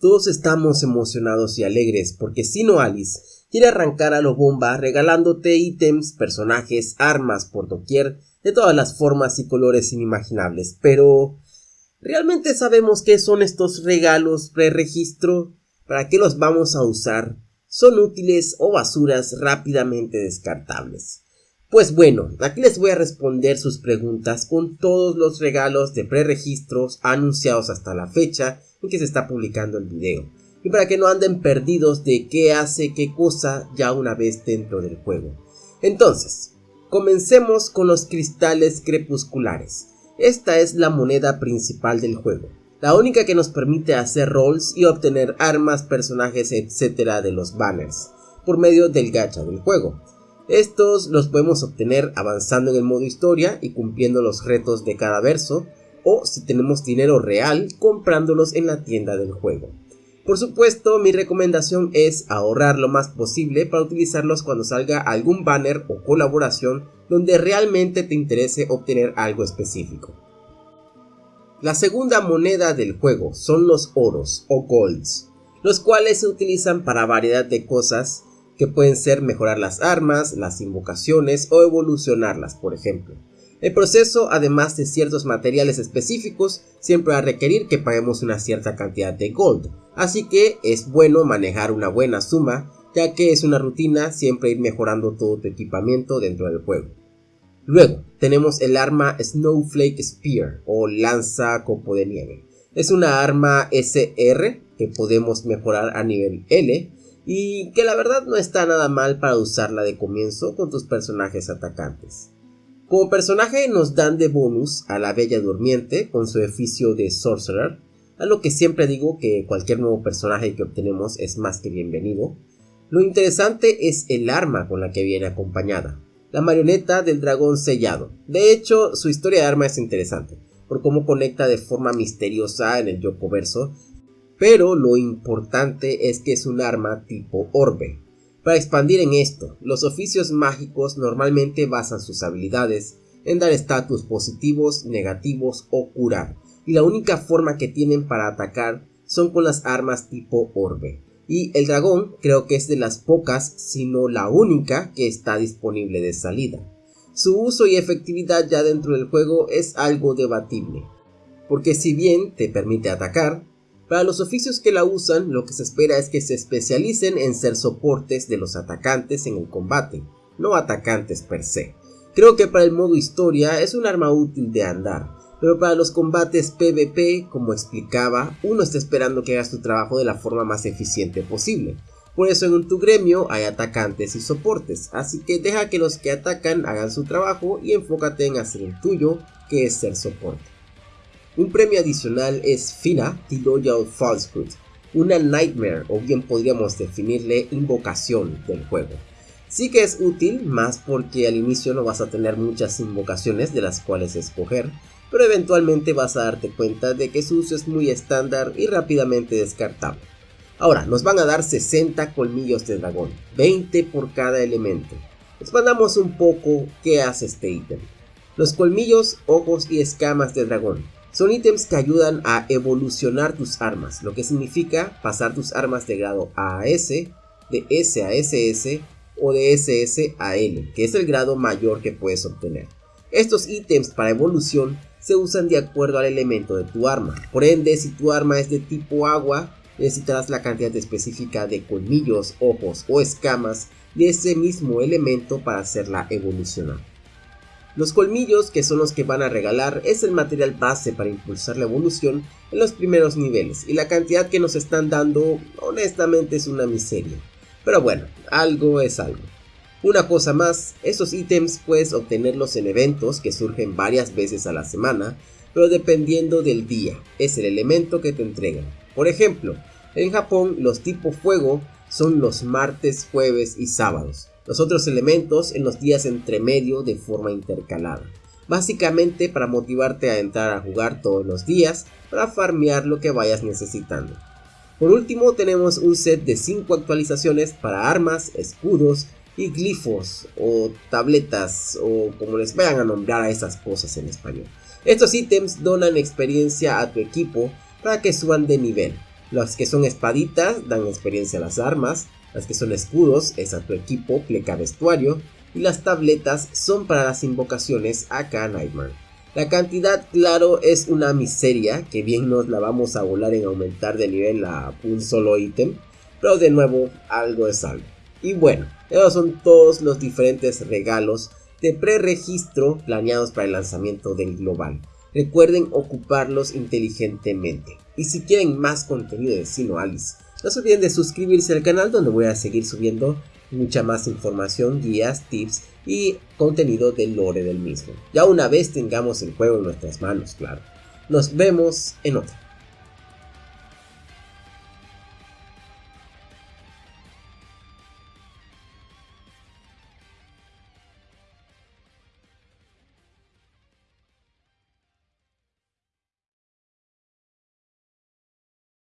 Todos estamos emocionados y alegres porque Sino Alice quiere arrancar a lo bomba regalándote ítems, personajes, armas por doquier de todas las formas y colores inimaginables. Pero, ¿realmente sabemos qué son estos regalos preregistro? ¿Para qué los vamos a usar? ¿Son útiles o basuras rápidamente descartables? Pues bueno, aquí les voy a responder sus preguntas con todos los regalos de preregistros anunciados hasta la fecha que se está publicando el video. Y para que no anden perdidos de qué hace qué cosa ya una vez dentro del juego. Entonces, comencemos con los cristales crepusculares. Esta es la moneda principal del juego. La única que nos permite hacer rolls y obtener armas, personajes, etc. de los banners. Por medio del gacha del juego. Estos los podemos obtener avanzando en el modo historia y cumpliendo los retos de cada verso o si tenemos dinero real comprándolos en la tienda del juego. Por supuesto, mi recomendación es ahorrar lo más posible para utilizarlos cuando salga algún banner o colaboración donde realmente te interese obtener algo específico. La segunda moneda del juego son los oros o golds, los cuales se utilizan para variedad de cosas que pueden ser mejorar las armas, las invocaciones o evolucionarlas, por ejemplo. El proceso, además de ciertos materiales específicos, siempre va a requerir que paguemos una cierta cantidad de gold, así que es bueno manejar una buena suma, ya que es una rutina siempre ir mejorando todo tu equipamiento dentro del juego. Luego, tenemos el arma Snowflake Spear o lanza copo de nieve. Es una arma SR que podemos mejorar a nivel L y que la verdad no está nada mal para usarla de comienzo con tus personajes atacantes. Como personaje nos dan de bonus a la Bella Durmiente con su oficio de Sorcerer, a lo que siempre digo que cualquier nuevo personaje que obtenemos es más que bienvenido. Lo interesante es el arma con la que viene acompañada, la marioneta del dragón sellado. De hecho, su historia de arma es interesante, por cómo conecta de forma misteriosa en el Yoko verso, pero lo importante es que es un arma tipo orbe, para expandir en esto, los oficios mágicos normalmente basan sus habilidades en dar estatus positivos, negativos o curar, y la única forma que tienen para atacar son con las armas tipo orbe. Y el dragón creo que es de las pocas, si no la única, que está disponible de salida. Su uso y efectividad ya dentro del juego es algo debatible, porque si bien te permite atacar, para los oficios que la usan, lo que se espera es que se especialicen en ser soportes de los atacantes en el combate, no atacantes per se. Creo que para el modo historia es un arma útil de andar, pero para los combates PvP, como explicaba, uno está esperando que hagas tu trabajo de la forma más eficiente posible. Por eso en tu gremio hay atacantes y soportes, así que deja que los que atacan hagan su trabajo y enfócate en hacer el tuyo, que es ser soporte. Un premio adicional es Fina, The Loyal Falsehood, una Nightmare o bien podríamos definirle invocación del juego. Sí que es útil, más porque al inicio no vas a tener muchas invocaciones de las cuales escoger, pero eventualmente vas a darte cuenta de que su uso es muy estándar y rápidamente descartable. Ahora, nos van a dar 60 colmillos de dragón, 20 por cada elemento. Expandamos un poco qué hace este ítem. Los colmillos, ojos y escamas de dragón son ítems que ayudan a evolucionar tus armas, lo que significa pasar tus armas de grado A a S, de S a SS o de SS a L, que es el grado mayor que puedes obtener. Estos ítems para evolución se usan de acuerdo al elemento de tu arma, por ende si tu arma es de tipo agua, necesitarás la cantidad específica de colmillos, ojos o escamas de ese mismo elemento para hacerla evolucionar. Los colmillos, que son los que van a regalar, es el material base para impulsar la evolución en los primeros niveles y la cantidad que nos están dando honestamente es una miseria. Pero bueno, algo es algo. Una cosa más, estos ítems puedes obtenerlos en eventos que surgen varias veces a la semana, pero dependiendo del día, es el elemento que te entregan. Por ejemplo, en Japón los tipo fuego son los martes, jueves y sábados, los otros elementos en los días entre medio de forma intercalada. Básicamente para motivarte a entrar a jugar todos los días para farmear lo que vayas necesitando. Por último tenemos un set de 5 actualizaciones para armas, escudos y glifos o tabletas o como les vayan a nombrar a esas cosas en español. Estos ítems donan experiencia a tu equipo para que suban de nivel. Las que son espaditas dan experiencia a las armas, las que son escudos es a tu equipo, pleca vestuario, y las tabletas son para las invocaciones acá Nightmare. La cantidad, claro, es una miseria, que bien nos la vamos a volar en aumentar de nivel a un solo ítem, pero de nuevo, algo es algo. Y bueno, esos son todos los diferentes regalos de preregistro planeados para el lanzamiento del global. Recuerden ocuparlos inteligentemente. Y si quieren más contenido de Sino Alice, no se olviden de suscribirse al canal donde voy a seguir subiendo mucha más información, guías, tips y contenido del lore del mismo. Ya una vez tengamos el juego en nuestras manos, claro. Nos vemos en otra.